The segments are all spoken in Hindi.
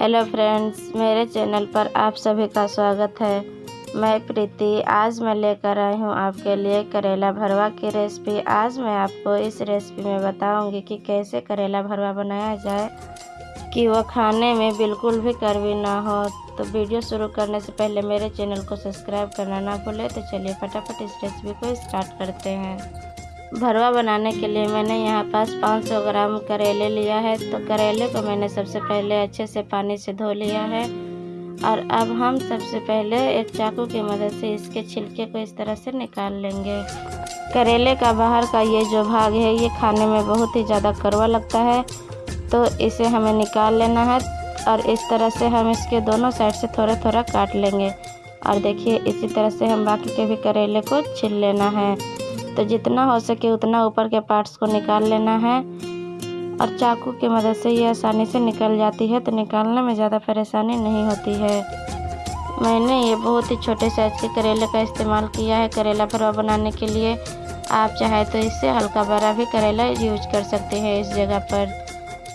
हेलो फ्रेंड्स मेरे चैनल पर आप सभी का स्वागत है। मैं प्रीति, आज मैं लेकर आई हूँ आपके लिए करेला भरवा की रेसिपी आज मैं आपको इस रेसिपी में बताऊँगी कि कैसे करेला भरवा बनाया जाए, कि वह खाने में बिल्कुल भी कड़वी ना हो। तो वीडियो शुरू करने से पहले मेरे चैनल को सब्सक्राइब करना ना भूलें। तो चलिए फटाफट इस रेसिपी को स्टार्ट करते हैं। भरवा बनाने के लिए मैंने यहाँ पास 500 ग्राम करेले लिया है। तो करेले को मैंने सबसे पहले अच्छे से पानी से धो लिया है। और अब हम सबसे पहले एक चाकू की मदद से इसके छिलके को इस तरह से निकाल लेंगे। करेले का बाहर का ये जो भाग है, ये खाने में बहुत ही ज़्यादा कड़वा लगता है। तो इसे हमें निकाल लेना है और इस तरह से हम इसके दोनों साइड से थोड़ा थोड़ा काट लेंगे। और देखिए, इसी तरह से हम बाकी के भी करेले को छिल लेना है। तो जितना हो सके उतना ऊपर के पार्ट्स को निकाल लेना है। और चाकू की मदद से ये आसानी से निकल जाती है तो निकालने में ज़्यादा परेशानी नहीं होती है। मैंने ये बहुत ही छोटे साइज़ के करेले का इस्तेमाल किया है करेला भरवा बनाने के लिए। आप चाहे तो इससे हल्का बड़ा भी करेला यूज़ कर सकते हैं इस जगह पर।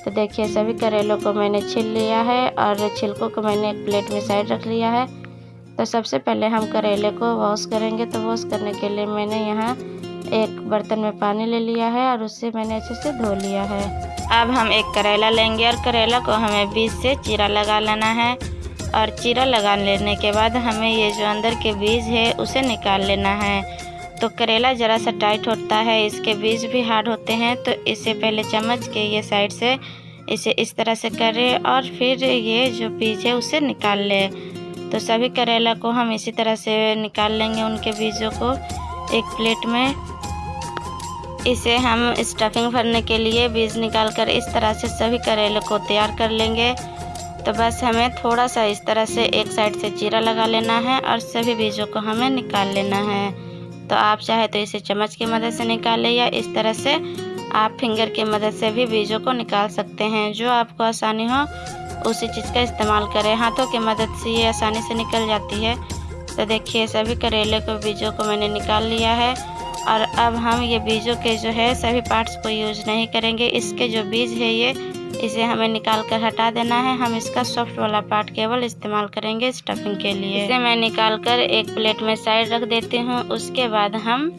तो देखिए, सभी करेलों को मैंने छिल लिया है और छिलकों को मैंने एक प्लेट में साइड रख लिया है। तो सबसे पहले हम करेले को वॉश करेंगे। तो वॉश करने के लिए मैंने यहाँ एक बर्तन में पानी ले लिया है और उससे मैंने अच्छे से धो लिया है। अब हम एक करेला लेंगे और करेला को हमें बीज से चीरा लगा लेना है और चीरा लगा लेने के बाद हमें ये जो अंदर के बीज है, उसे निकाल लेना है। तो करेला ज़रा सा टाइट होता है, इसके बीज भी हार्ड होते हैं तो इसे पहले चम्मच के ये साइड से इसे इस तरह से करें और फिर ये जो बीज है, उसे निकाल लें। तो सभी करेला को हम इसी तरह से निकाल लेंगे उनके बीजों को एक प्लेट में। इसे हम स्टफिंग भरने के लिए बीज निकाल कर इस तरह से सभी करेले को तैयार कर लेंगे। तो बस हमें थोड़ा सा इस तरह से एक साइड से चीरा लगा लेना है और सभी बीजों को हमें निकाल लेना है। तो आप चाहे तो इसे चम्मच की मदद से निकालें या इस तरह से आप फिंगर की मदद से भी बीजों को निकाल सकते हैं। जो आपको आसानी हो, उसी चीज़ का इस्तेमाल करें। हाथों की मदद से ये आसानी से निकल जाती है। तो देखिए, सभी करेले को, बीजों को मैंने निकाल लिया है। और अब हम ये बीजों के जो है सभी पार्ट्स को यूज़ नहीं करेंगे। इसके जो बीज है ये, इसे हमें निकाल कर हटा देना है। हम इसका सॉफ्ट वाला पार्ट केवल इस्तेमाल करेंगे स्टफिंग के लिए। इसे मैं निकाल कर एक प्लेट में साइड रख देती हूँ। उसके बाद हम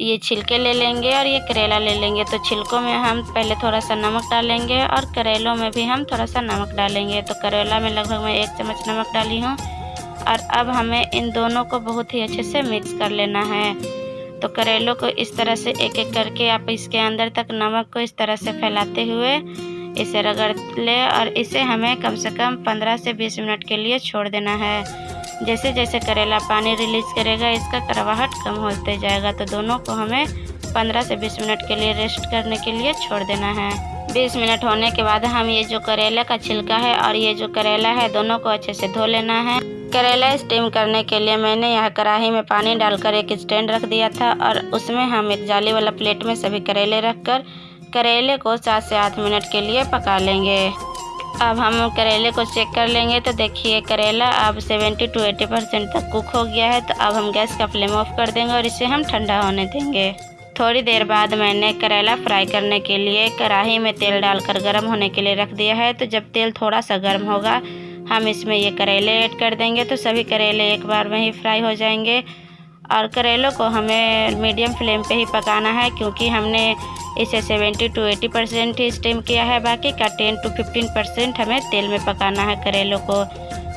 ये छिलके ले लेंगे और ये करेला ले लेंगे। तो छिलकों में हम पहले थोड़ा सा नमक डालेंगे और करेलों में भी हम थोड़ा सा नमक डालेंगे। तो करेला में लगभग मैं एक चम्मच नमक डाली हूँ। और अब हमें इन दोनों को बहुत ही अच्छे से मिक्स कर लेना है। तो करेलों को इस तरह से एक एक करके आप इसके अंदर तक नमक को इस तरह से फैलाते हुए इसे रगड़ ले और इसे हमें कम से कम 15 से 20 मिनट के लिए छोड़ देना है। जैसे जैसे करेला पानी रिलीज़ करेगा, इसका करवाहट कम होते जाएगा तो दोनों को हमें 15 से 20 मिनट के लिए रेस्ट करने के लिए छोड़ देना है। 20 मिनट होने के बाद हम ये जो करेला का छिलका है और ये जो करेला है, दोनों को अच्छे से धो लेना है। करेला स्टीम करने के लिए मैंने यह कढ़ाई में पानी डालकर एक स्टैंड रख दिया था और उसमें हम एक जाली वाला प्लेट में सभी करेले रखकर करेले को सात से आठ मिनट के लिए पका लेंगे। अब हम करेले को चेक कर लेंगे तो देखिए करेला अब 70 टू 80 परसेंट तक कुक हो गया है तो अब हम गैस का फ्लेम ऑफ़ कर देंगे और इसे हम ठंडा होने देंगे। थोड़ी देर बाद मैंने करेला फ्राई करने के लिए कढ़ाई में तेल डालकर गर्म होने के लिए रख दिया है तो जब तेल थोड़ा सा गर्म होगा हम इसमें ये करेले ऐड कर देंगे तो सभी करेले एक बार में ही फ्राई हो जाएँगे। और करेलों को हमें मीडियम फ्लेम पे ही पकाना है क्योंकि हमने इसे 70 टू 80 परसेंट ही स्टीम किया है। बाकी का 10 टू 15 परसेंट हमें तेल में पकाना है करेलों को।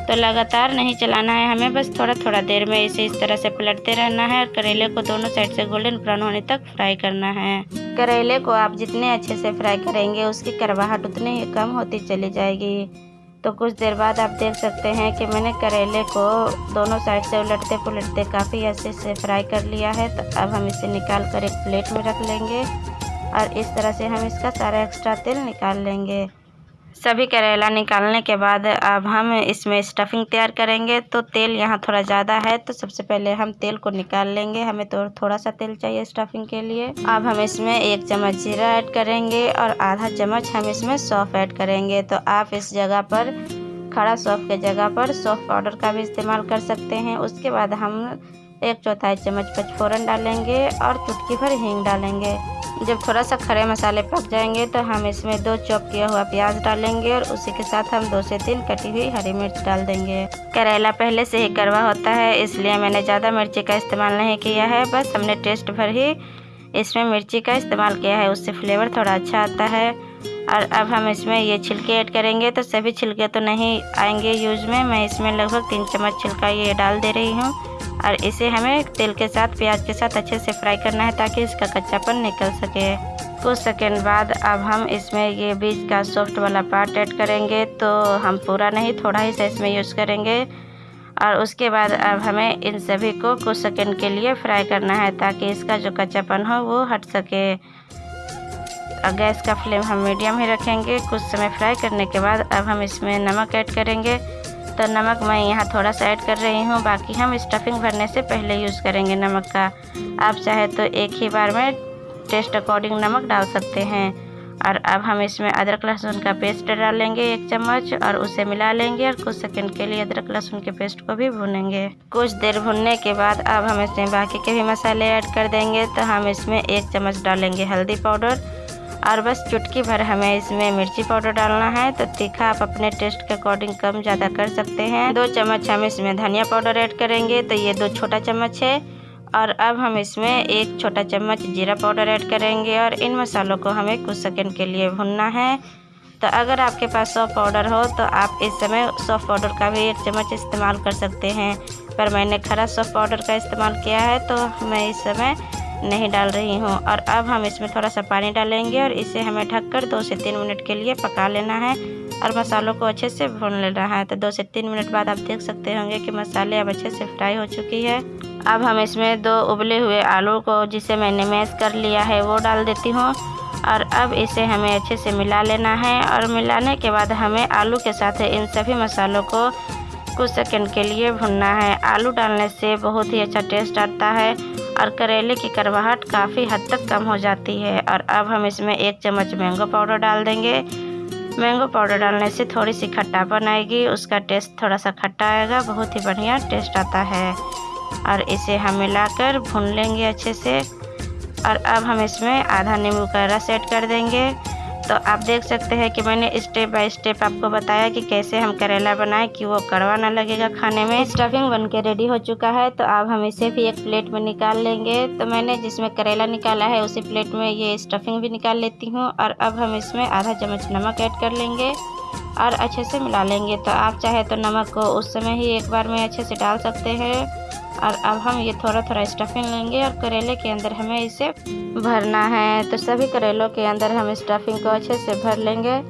तो लगातार नहीं चलाना है हमें, बस थोड़ा थोड़ा देर में इसे इस तरह से पलटते रहना है और करेले को दोनों साइड से गोल्डन ब्राउन होने तक फ्राई करना है। करेले को आप जितने अच्छे से फ्राई करेंगे उसकी करवाहट उतनी ही कम होती चली जाएगी। तो कुछ देर बाद आप देख सकते हैं कि मैंने करेले को दोनों साइड से उलटते पुलटते काफ़ी अच्छे से फ्राई कर लिया है। तो अब हम इसे निकाल कर एक प्लेट में रख लेंगे और इस तरह से हम इसका सारा एक्स्ट्रा तेल निकाल लेंगे। सभी करेला निकालने के बाद अब हम इसमें स्टफिंग तैयार करेंगे। तो तेल यहाँ थोड़ा ज़्यादा है तो सबसे पहले हम तेल को निकाल लेंगे। हमें तो थोड़ा सा तेल चाहिए स्टफिंग के लिए। अब हम इसमें एक चम्मच जीरा ऐड करेंगे और आधा चम्मच हम इसमें सौफ ऐड करेंगे। तो आप इस जगह पर, खड़ा सौफ के जगह पर सौफ पाउडर का भी इस्तेमाल कर सकते हैं। उसके बाद हम एक चौथाई चम्मच पचफोरन डालेंगे और चुटकी भर हींग डालेंगे। जब थोड़ा सा खड़े मसाले पक जाएँगे तो हम इसमें दो चॉप किया हुआ प्याज डालेंगे और उसी के साथ हम दो से तीन कटी हुई हरी मिर्च डाल देंगे। करेला पहले से ही कड़वा होता है, इसलिए मैंने ज़्यादा मिर्ची का इस्तेमाल नहीं किया है, बस हमने टेस्ट भर ही इसमें मिर्ची का इस्तेमाल किया है, उससे फ्लेवर थोड़ा अच्छा आता है। और अब हम इसमें ये छिलके ऐड करेंगे तो सभी छिलके तो नहीं आएँगे यूज़ में, मैं इसमें लगभग तीन चम्मच छिलका ये डाल दे रही हूँ। और इसे हमें तेल के साथ, प्याज के साथ अच्छे से फ्राई करना है ताकि इसका कच्चापन निकल सके। कुछ सेकेंड बाद अब हम इसमें ये बीज का सॉफ्ट वाला पार्ट ऐड करेंगे तो हम पूरा नहीं, थोड़ा ही सा इसमें यूज़ करेंगे। और उसके बाद अब हमें इन सभी को कुछ सेकेंड के लिए फ्राई करना है ताकि इसका जो कच्चापन हो वो हट सके। और गैस का फ्लेम हम मीडियम ही रखेंगे। कुछ समय फ्राई करने के बाद अब हम इसमें नमक ऐड करेंगे। तो नमक मैं यहाँ थोड़ा सा ऐड कर रही हूँ बाकी हम स्टफिंग भरने से पहले यूज़ करेंगे नमक का आप चाहे तो एक ही बार में टेस्ट अकॉर्डिंग नमक डाल सकते हैं और अब हम इसमें अदरक लहसुन का पेस्ट डालेंगे एक चम्मच और उसे मिला लेंगे और कुछ सेकंड के लिए अदरक लहसुन के पेस्ट को भी भूनेंगे कुछ देर भुनने के बाद अब हम इसमें बाकी के भी मसाले ऐड कर देंगे तो हम इसमें एक चम्मच डालेंगे हल्दी पाउडर और बस चुटकी भर हमें इसमें मिर्ची पाउडर डालना है। तो तीखा आप अपने टेस्ट के अकॉर्डिंग कम ज़्यादा कर सकते हैं। दो चम्मच हम इसमें धनिया पाउडर ऐड करेंगे। तो ये दो छोटा चम्मच है। और अब हम इसमें एक छोटा चम्मच जीरा पाउडर ऐड करेंगे। और इन मसालों को हमें कुछ सेकंड के लिए भुनना है। तो अगर आपके पास सौफ पाउडर हो तो आप इस समय सौफ पाउडर का भी एक चम्मच इस्तेमाल कर सकते हैं। पर मैंने खरा सौफ पाउडर का इस्तेमाल किया है तो मैं इस समय नहीं डाल रही हूँ। और अब हम इसमें थोड़ा सा पानी डालेंगे और इसे हमें ढककर दो से तीन मिनट के लिए पका लेना है। और मसालों को अच्छे से भून लेना है। तो दो से तीन मिनट बाद आप देख सकते होंगे कि मसाले अब अच्छे से फ्राई हो चुकी है। अब हम इसमें दो उबले हुए आलू को जिसे मैंने मैश कर लिया है, वो डाल देती हूँ। और अब इसे हमें अच्छे से मिला लेना है। और मिलाने के बाद हमें आलू के साथ इन सभी मसालों को कुछ सेकंड के लिए भुनना है। आलू डालने से बहुत ही अच्छा टेस्ट आता है। और करेले की करवाहट काफ़ी हद तक कम हो जाती है। और अब हम इसमें एक चम्मच मैंगो पाउडर डाल देंगे। मैंगो पाउडर डालने से थोड़ी सी खट्टापन आएगी उसका टेस्ट थोड़ा सा खट्टा आएगा। बहुत ही बढ़िया टेस्ट आता है। और इसे हम मिलाकर भून लेंगे अच्छे से। और अब हम इसमें आधा नींबू का रस ऐड कर देंगे। तो आप देख सकते हैं कि मैंने स्टेप बाय स्टेप आपको बताया कि कैसे हम करेला बनाएँ, कि वो कड़वा ना लगेगा खाने में। स्टफिंग बन के रेडी हो चुका है तो आप हम इसे भी एक प्लेट में निकाल लेंगे। तो मैंने जिसमें करेला निकाला है, उसी प्लेट में ये स्टफिंग भी निकाल लेती हूँ, और अब हम इसमें आधा चम्मच नमक ऐड कर लेंगे। और अच्छे से मिला लेंगे। तो आप चाहे तो नमक को उस समय ही एक बार में अच्छे से डाल सकते हैं। और अब हम ये थोड़ा थोड़ा स्टफिंग लेंगे और करेले के अंदर हमें इसे भरना है। तो सभी करेलों के अंदर हम स्टफिंग को अच्छे से भर लेंगे।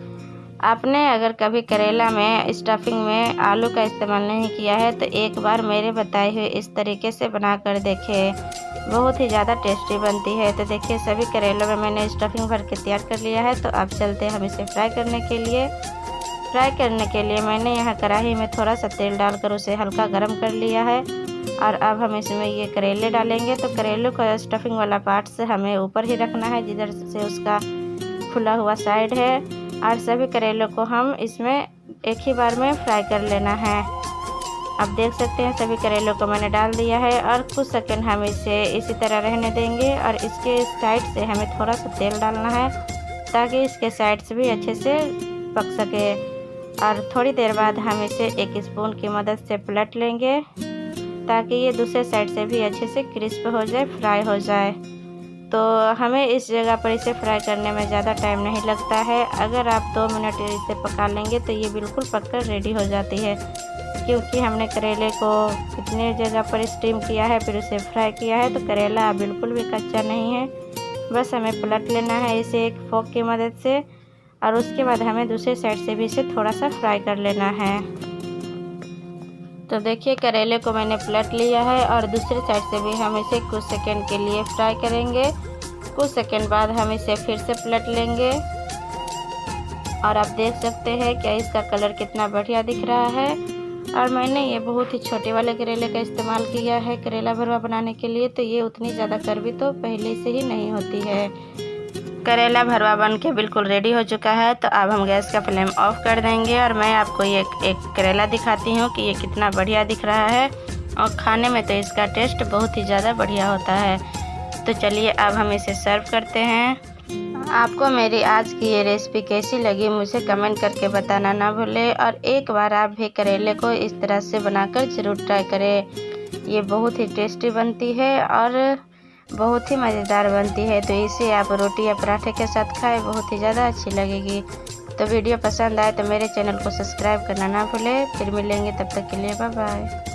आपने अगर कभी करेला में स्टफिंग में आलू का इस्तेमाल नहीं किया है तो एक बार मेरे बताए हुए इस तरीके से बना कर देखें। बहुत ही ज़्यादा टेस्टी बनती है। तो देखिए, सभी करेलों में मैंने स्टफिंग भर के तैयार कर लिया है। तो अब चलते हैं हम इसे फ्राई करने के लिए। फ्राई करने के लिए मैंने यहाँ कढ़ाई में थोड़ा सा तेल डालकर उसे हल्का गर्म कर लिया है। और अब हम इसमें ये करेले डालेंगे। तो करेले का स्टफिंग वाला पार्ट से हमें ऊपर ही रखना है, जिधर से उसका खुला हुआ साइड है। और सभी करेलों को हम इसमें एक ही बार में फ्राई कर लेना है। आप देख सकते हैं, सभी करेलों को मैंने डाल दिया है। और कुछ सेकंड हम इसे इसी तरह रहने देंगे। और इसके साइड से हमें थोड़ा सा तेल डालना है, ताकि इसके साइड से भी अच्छे से पक सके। और थोड़ी देर बाद हम इसे एक स्पून की मदद से पलट लेंगे, ताकि ये दूसरे साइड से भी अच्छे से क्रिस्प हो जाए फ्राई हो जाए। तो हमें इस जगह पर इसे फ्राई करने में ज़्यादा टाइम नहीं लगता है। अगर आप दो मिनट इसे पका लेंगे तो ये बिल्कुल पककर रेडी हो जाती है, क्योंकि हमने करेले को कितने जगह पर स्टीम किया है, फिर उसे फ्राई किया है तो करेला बिल्कुल भी कच्चा नहीं है। बस हमें पलट लेना है इसे एक फोक की मदद से। और उसके बाद हमें दूसरे साइड से भी इसे थोड़ा सा फ्राई कर लेना है। तो देखिए, करेले को मैंने पलट लिया है और दूसरे साइड से भी हम इसे कुछ सेकंड के लिए फ्राई करेंगे। कुछ सेकंड बाद हम इसे फिर से पलट लेंगे। और आप देख सकते हैं क्या इसका कलर कितना बढ़िया दिख रहा है। और मैंने ये बहुत ही छोटे वाले करेले का इस्तेमाल किया है करेला भरवा बनाने के लिए तो ये उतनी ज़्यादा करवी तो पहले से ही नहीं होती है। करेला भरवा बन के बिल्कुल रेडी हो चुका है तो अब हम गैस का फ्लेम ऑफ़ कर देंगे और मैं आपको ये एक करेला दिखाती हूँ कि ये कितना बढ़िया दिख रहा है। और खाने में तो इसका टेस्ट बहुत ही ज़्यादा बढ़िया होता है। तो चलिए अब हम इसे सर्व करते हैं। आपको मेरी आज की ये रेसिपी कैसी लगी मुझे कमेंट करके बताना ना भूलें और एक बार आप भी करेले को इस तरह से बनाकर ज़रूर ट्राई करें। ये बहुत ही टेस्टी बनती है और बहुत ही मज़ेदार बनती है तो इसे आप रोटी या पराठे के साथ खाएँ, बहुत ही ज़्यादा अच्छी लगेगी। तो वीडियो पसंद आए तो मेरे चैनल को सब्सक्राइब करना ना भूलें, फिर मिलेंगे तब तक के लिए बाय बाय